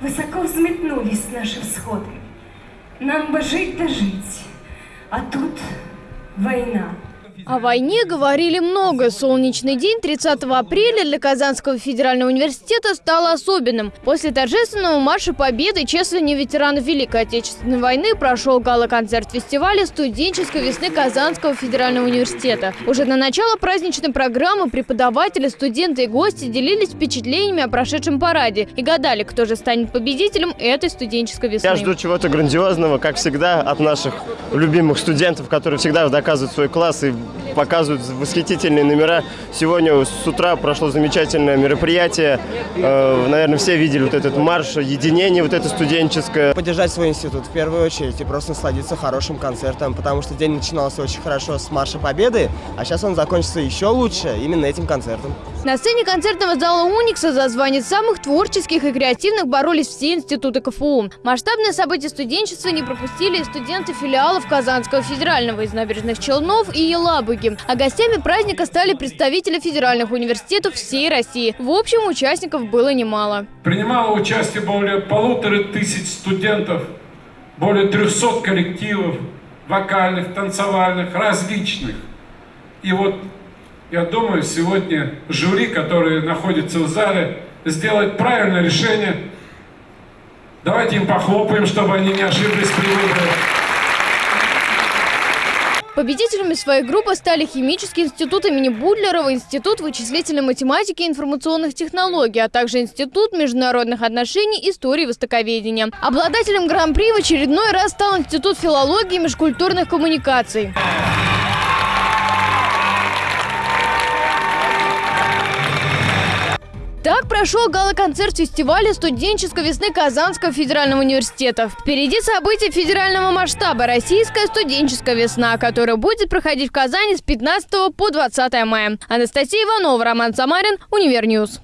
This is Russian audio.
Высоко взметнулись наши всходы. Нам бы жить да жить, а тут война. О войне говорили много. Солнечный день 30 апреля для Казанского федерального университета стал особенным. После торжественного марша победы чествования ветеранов Великой Отечественной войны прошел гала-концерт фестиваля студенческой весны Казанского федерального университета. Уже на начало праздничной программы преподаватели, студенты и гости делились впечатлениями о прошедшем параде и гадали, кто же станет победителем этой студенческой весны. Я жду чего-то грандиозного, как всегда, от наших любимых студентов, которые всегда доказывают свой класс и показывают восхитительные номера. Сегодня с утра прошло замечательное мероприятие. Э, наверное, все видели вот этот марш, единение вот это студенческое. Поддержать свой институт в первую очередь и просто насладиться хорошим концертом, потому что день начинался очень хорошо с Марша Победы, а сейчас он закончится еще лучше именно этим концертом. На сцене концертного зала «Уникса» за звание самых творческих и креативных боролись все институты КФУ. Масштабное событие студенчества не пропустили и студенты филиалов Казанского федерального из набережных Челнов и Елабуги. А гостями праздника стали представители федеральных университетов всей России. В общем, участников было немало. Принимало участие более полутора тысяч студентов, более 300 коллективов, вокальных, танцевальных, различных. И вот я думаю, сегодня жюри, которые находятся в зале, сделает правильное решение. Давайте им похлопаем, чтобы они не ошиблись при выборе. Победителями своей группы стали Химический институт имени Бутлерова, Институт вычислительной математики и информационных технологий, а также Институт международных отношений, истории и востоковедения. Обладателем гран-при в очередной раз стал Институт филологии и межкультурных коммуникаций. Так прошел гала-концерт фестиваля студенческой весны Казанского федерального университета. Впереди события федерального масштаба «Российская студенческая весна», которая будет проходить в Казани с 15 по 20 мая. Анастасия Иванова, Роман Самарин, Univer News.